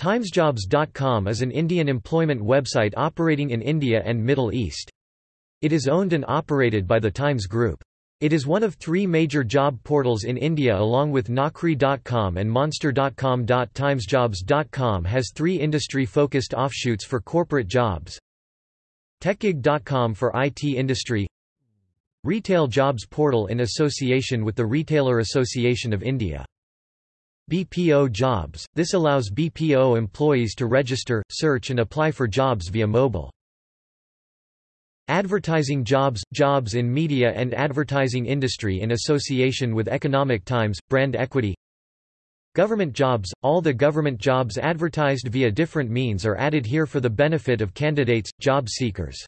Timesjobs.com is an Indian employment website operating in India and Middle East. It is owned and operated by the Times Group. It is one of three major job portals in India along with Naukri.com and Monster.com. Timesjobs.com has three industry-focused offshoots for corporate jobs. TechGig.com for IT industry Retail Jobs Portal in association with the Retailer Association of India. BPO Jobs – This allows BPO employees to register, search and apply for jobs via mobile. Advertising Jobs – Jobs in media and advertising industry in association with Economic Times, brand equity Government jobs – All the government jobs advertised via different means are added here for the benefit of candidates, job seekers.